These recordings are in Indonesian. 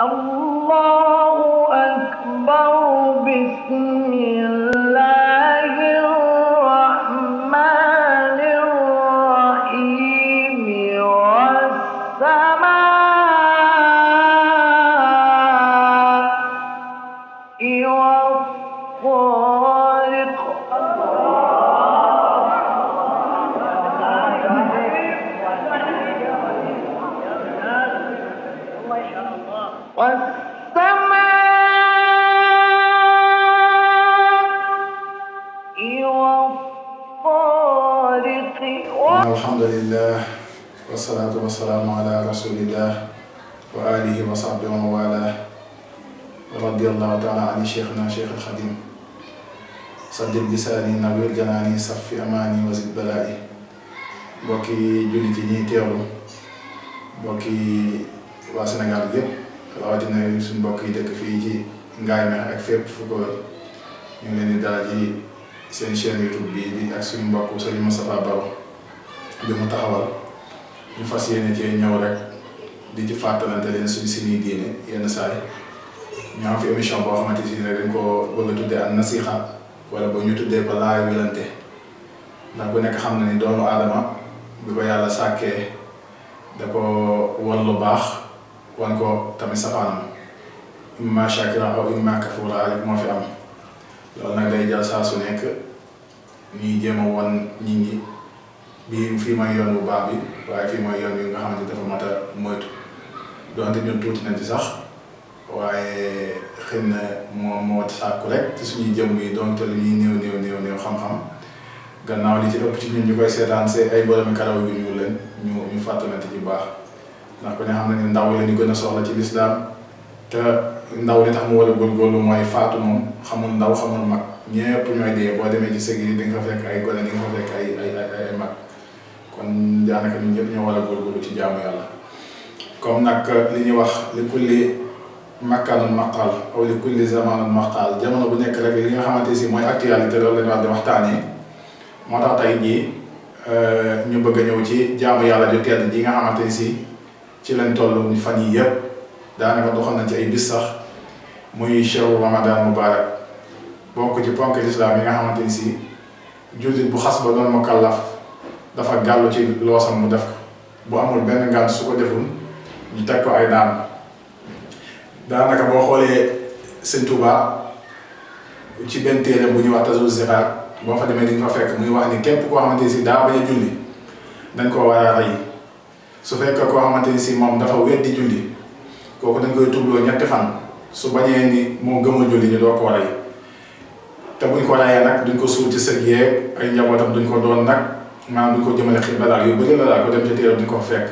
الله أكبر بسم الله الرحمن الرحيم والسماء والطارق الحمد لله والصلاة والسلام على رسول الله وآله وصحبه ومن والاه. رضي الله تعالى عن شيخنا شيخ الخديم. صدق لساني نبي الجناني صفي أماني وزد بلائي. بوكي جلتي ني تيرو بوكي وا سنغال ييب. رواتي نيو سن بوكي ديك في جي غاي ما اك فيب فوكو ني لين دالاجي سين شين يوتيوب بي دي اك سن بوكو سليم مصطفى باو. Bi mu taxawal ñu fas yéene cee ñëw rek di ci fàttalante leen suñ suñuy diine yenn saay ñu am fi émission boo xamante si rek dañ ko bëgg a tuddee an nasiha wala ba ñu tuddee ko laay wilante ndax bu nekk xam na ni doomu aadama bi ko yàlla sàkkee da ko wan lu baax wan ko tamit safaanam imma shakira aw imma kafura rek moo fi am loolu nag day jël saa su nekk ñuy jéem a wan nit ñi bii fii mooy yoon bu baax bi waaye fii mooy yoon bi nga xamante dafa mat a moytu donte ñun tuuti nañ ci sax waaye xëy na moo moo sàkku rek ci suñuy jëmm yi donte lu ñuy néew néew néew néew xam-xam gannaaw li ci ëpp ci ñun ñu koy seetaan see ay boromi karaw yu ñuul leen ñu ñu fàttalante ci baax ndax ku ne xam na ne ndaw la ñu gën a soxla ci lislaam te ndaw li tax mu war a góorgóorlu mooy faatu moom xamul ndaw xamul mag ñépp ñooy dee boo demee ci sëg yi di nga fekk ay gone di nga fekk ay ay ay mag kon daanaka ñun ñëpp ñoo war a góorgóorlu ci jaamu yàlla. Comme nag li ñuy wax li kulli makkaanul maqaal aw li kulli zamaanul maqaal jamono bu nekk rek li nga xamante si mooy actualité loolu la ñu war di waxtaanee. Moo tax tey jii ñu bëgg a ñëw ci jaamu yàlla ju tedd ji nga xamante si ci lañ toll fan yii yëpp daanaka doxal nañ ci ay bis sax muy ramadan mubarak. Bokk ci ponk lislaam yi nga xamante ni si jullit bu ba doon mukallaf dafa gàllu ci loosam mu def ko. bu amul benn ngànt su ko deful ñu teg ko ay daan. Daanaka boo xoolee sëñ Tuubaa ci benn téere bu ñuy wax boo fa demee di nga fa fekk muy wax ni képp koo xamante si daa bañ a julli dañ koo war a rey. Su fekkee koo xamante si moom dafa weddi julli kooku dañ koy tubloo ñetti fan. Su bañee ni moo gëmul julli ñu doo koo rey. Te buñ ko reyee nag duñ ko suul ci sëg yeeg ay njabootam duñ ko doon nag maanaam duñ ko jëmale xibla daal yu bëri la daal ko dem ci téere duñ ko fekk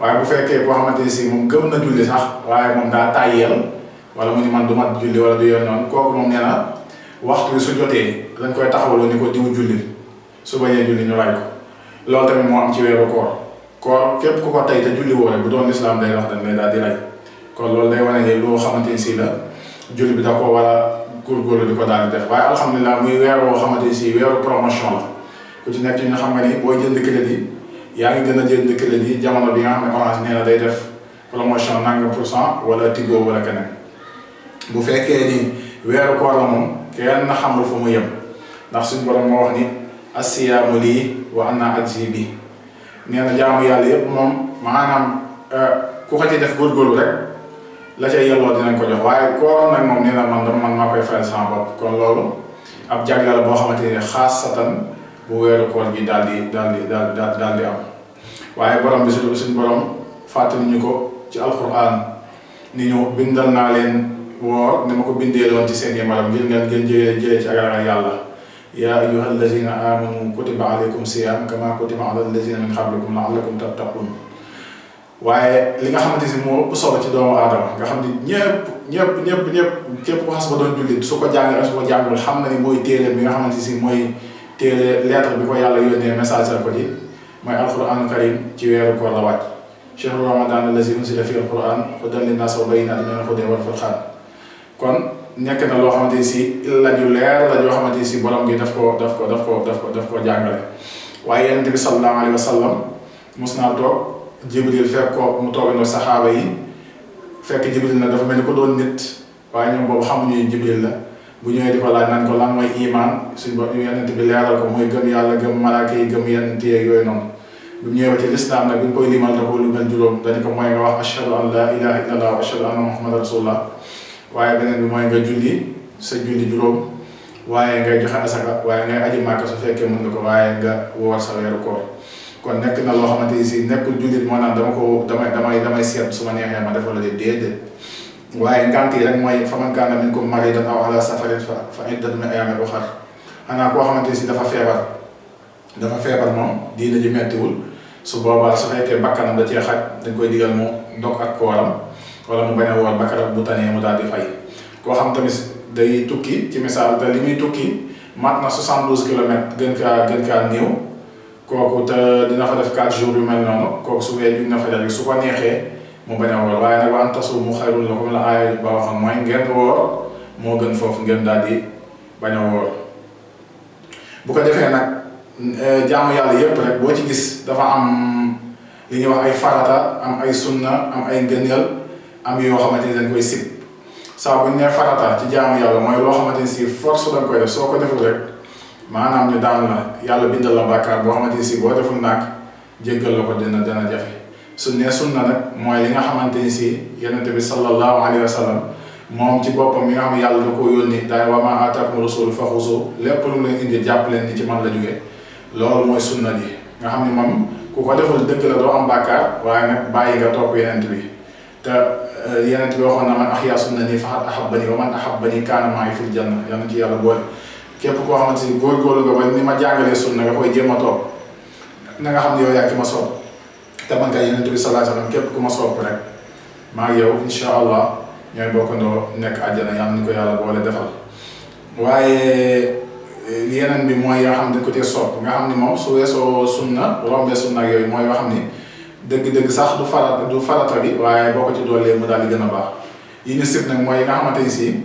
waaye bu fekkee koo xamante ni si moom gëm na julli sax waaye moom daa tàyyeel wala mu ni man du mat julli wala du yoon noonu kooku moom nee na waxtu bi su jotee dañ koy taxawaloo ni ko diw julli su bañee julli ñu ray ko loolu tamit moo am ci weeru koor koor képp ku ko tey te julli woo rek bu doon lislaam day wax dañ lay daal di rey kon loolu day wane ne loo xamante ni si la julli bi da ko war a góorgóorlu di ko daal di def waaye alhamdulilah muy weer woo xamante ni si weeru promotion la ku ci nekk nga xam nga ni booy jënd crédit yaa ngi gën a jënd crédit jamono bi nga xam ne orange nee na day def promotion nangam pour cent wala Tigo wala keneen bu fekkee ni weeru koor la moom kenn xamul fu mu yem ndax suñu borom moo wax ni asiyaamu lii wa ana ajzi bi nee na jaamu yàlla yépp moom maanaam ku ko ci def góorgóorlu rek la ca yelloo dinañ ko jox waaye koor nag moom nee na man man maa koy fayal sama bopp kon loolu ab jagle la boo xamante ne xaasatan bu weeru koor gi daal di daal di daal daal di am. Waaye borom bi suñu suñu borom fàttali ñu ko ci alquran ni ñu bindal naa leen woor ni ma ko bindee loon ci seen yemaram ngir ngeen ngeen jëlee jëlee ci ak ragal yàlla. Yaa ayyuha allazina amanu kutiba alaykum siyam kama kutiba ala allazina min qablikum laallakum tattaqun waaye li nga xamante si moo ëpp solo ci doomu aadama nga xam ni ñëpp ñëpp ñëpp ñëpp képp ku xas ba doon jullit su ko jàngee su ko jàngul xam na ni mooy téere bi nga xamante si mooy téere lettre bi ko yàlla yónnee message ko ci mooy alquranu karim ci weeru koor la wàcc chahru ramadan allazi unzila fi alquran hudan linnas wa bayyinatin min alhuda wal furqan kon nekk na loo xamante si la ju leer la joo xamante si borom gi daf ko daf ko daf ko daf ko daf ko jàngale waaye yonent bi sallallahu alayhi wa sallam mos naa toog jibril fekk ko mu toogandoo saxaaba yi fekk jibril na dafa mel ni ko doon nit waaye ñoom boobu xamuñu jibril la bu ñëwee di ko laaj naan ko lan mooy iman suñ bopp yonent bi leeral ko mooy gëm yàlla gëm malaaka yi gëm yonent yeeg yooyu noonu bu ñëwee ba ci lislaam nag bi ñu koy limal da ko lu mel juróom dañu ko mooy nga wax ashhadu an la ilaha illallah wa ashhadu anna muhammadan rasulullah. Waaye beneen bi mooy nga julli sa julli juróom waaye ngay joxe asaka waaye ngay aji màkka su fekkee mën nga ko waaye nga woor sa weeru koor kon nekk na loo xamante ni si nekkul jullit moo naan dama ko damay damay damay seet su ma neexee ma def wala de déedéet waaye ngant yi rek mooy fa man kaana minkum mariidan aw ala safarin fa fa iddatun min ayyaamin ukhar. Xanaa koo xamante ni si dafa feebar dafa feebar moom diina ji mettiwul. Su boobaa su fekkee bakkanam da cee xaj dañ koy digal mu dog ak kooram wala mu bañ a woor bakkanam bu tanee mu daal fay. Koo xam tamit day tukki ci misaal te li muy tukki mat na 72 kilomètres gën kaa gën kaa néew. Kooku te dina fa def 4 jours yu mel noonu. Kooku su wee jug na fa rek su ko neexee mu bañ a woor waaye nag wa an tasuumu xayrun lakum la aaya ba waxoon mooy ngeen woor moo gën foofu ngeen daal di bañ bu ko defee nag jaamu yàlla yépp rek boo ci gis dafa am li ñuy wax ay farata am ay sunna am ay ngëneel am yoo xamante ni dañ koy sib. Saa bu ñu nee farata ci jaamu yàlla mooy loo xamante ni si force dañ koy def soo ko deful rek maanaam ñu daan la yàlla bindal la bàkkaar boo xamante ni si deful naag jéggal la ko dina dana jafe su ne sunna nag mooy li nga xamante ni si yonente bi sallallahu alayhi wa sallam moom ci boppam mi nga xam ne yàlla da koo yónni daay wa maa aataakum rasul fa xuzu lépp lu leen indi jàpp leen ni ci man la jóge. Loolu mooy sunna ji. Nga xam ne moom ku ko deful dëgg la doo am bàkkaar waaye nag bàyyi nga topp yonent bi. Te yonent bi waxoon na man ahyaa sunnati faqad ahabbani wa man ahabbani kaana ma'i fil janna. Yal na ci yàlla boole. Képp koo xamante ni góorgóorlu nga ba ni ma jàngalee sunna nga koy jéem a topp. Na nga xam ne yow ki ma sopp تمان كان ينتو بي صلى الله عليه وسلم كيف كما سوى برك ما يو إن شاء الله يعني بوكو نك أجانا يام نكو يالا بولي دفل واي لينن بي موي يحمد كتير صوب نغا حمد مو سوية سو سنة ورام بي سنة يو موي يحمد دك دك ساخ دو فرات دو فرات ربي واي بوكو تي دولي مدالي جنبا يني سيب نك موي نغا حمد تيسي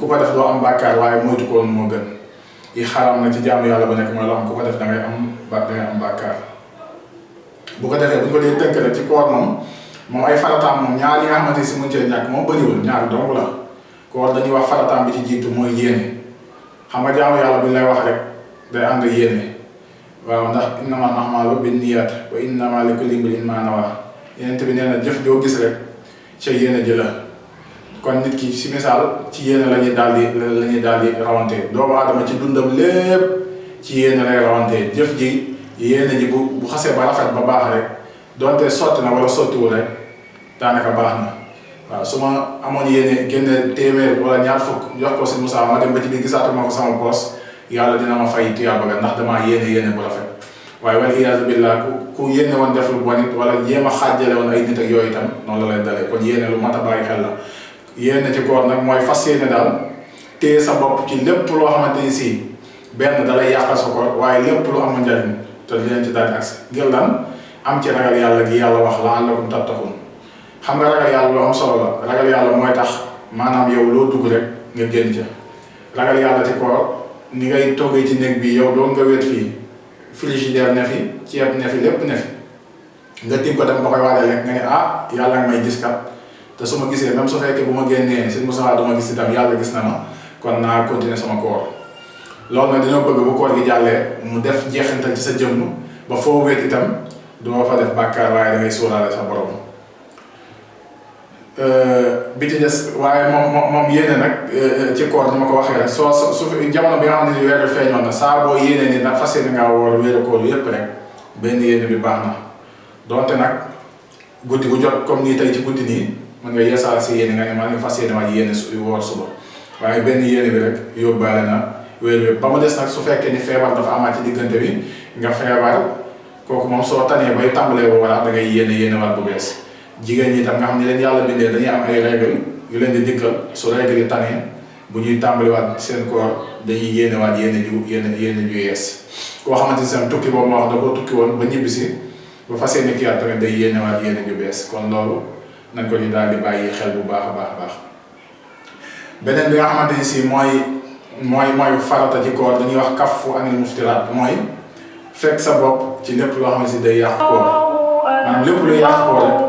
كوكا دف دو أم باكار واي موي تكون موغن يخرم نتي جامي يالا بنك مولا كوكا دف نغا أم باكار bu ko defee bu ko dee tënk rek ci koor moom moom ay farataam moom ñaar yi nga xamante si mën cee ñàkk moom bëriwul ñaar dong la koor dañuy wax farataam bi ci jiitu mooy yéene xam nga jaamu yàlla bu ñu lay wax rek day waaw ndax a'maalu binniyaat wa innamaa likulli imri'in maa nawaa Yonent bi nee na jëf joo gis rek ca yéene ji la kon nit ki si misaal ci yéene la ñuy daal di la rawantee doomu aadama ci dundam lépp ci yéene lay rawantee jëf ji yéene ji bu bu xasee ba rafet ba baax rek donte sotti na wala sottiwul rek daanaka baax na waaw su ma amoon yéene génne téeméer wala ñaar fukk jox ko si Moussa ma dem ba ci biir gisaatuma ko sama poos yàlla dina ma fay tiyaaba ga ndax damaa yéene yéene bu rafet waaye wal iyaazu billah ku ku yéene woon def lu bon it wala jéem a xaajale woon ay nit ak yooyu itam noonu la lay dalee. Kon yéene lu mat a bàyyi xel la. Yéene ci koor nag mooy fas yéene daal téye sa bopp ci lépp loo xamante ni si benn dalay yàqal sa koor waaye lépp lu amul njariñ te dinañ ci daal agsi. Ngir lan? Am ci ragal yàlla gi yàlla wax la'allakum tattaqun. Xam nga ragal yàlla lu am solo la. Ragal yàlla mooy tax maanaam yow loo dugg rek nga génn ca. Ragal yàlla ci koor ni ngay toggee ci néeg bi yow doo nga wét fii. Frigidaire ne fi ceeb ne fi lépp ne fi. Nga tim ko dem ba koy rek nga ne ah yàlla nga may gis kat. Te su gisee même su fekkee bu ma génnee Moussa gis gis na ma. Kon continuer sama koor loolu nag dañoo bëgg bu koor gi jàllee mu def jeexintal ci sa jëmm ba foo wéet itam doo fa def bàkkaar waaye da ngay sóoraale sa borom bi ci des waaye moom moom moom yéene nag ci koor ni ma ko waxee rek soo su jamono bi nga xam ne ni weeru feeñoon na saa boo yéene ni nag fas yéene ngaa woor weeru koor yépp rek benn yéene bi baax na donte nag guddi gu jot comme nii tey ci guddi nii mën nga yeesaal si yéene nga ne maa ngi fas yéene waaj yéene su woor suba waaye benn yéene bi rek yóbbaale na weer bi ba mu des nag su fekkee ni feebar dafa amaat ci diggante bi nga feebar kooku moom soo tanee bay tàmbalee wooraat da ngay yéene yéene waat bu bees. Jigéen ñi tam nga xam ne leen yàlla bindee dañuy am ay règle yu leen di dikkal. Su règle yi tanee bu ñuy tàmbaliwaat seen koor dañuy yéenewaat yéene ju yéene yéene ju yees. Koo xamante ni seen tukki boobu ma wax da koo tukki woon ba ñibbisi ba fas yéene kiyaat tamit day yéenewaat yéene ju bees. Kon loolu nañ ko ñu daal di bàyyi xel bu baax a baax baax. Beneen bi nga xamante ni si mooy mooy farata ci koor dañuy wax kaffu anil muftiraat mooy fekk sa bopp ci lépp loo xam ne si day yàq koor maanaam lépp luy yàq koor rek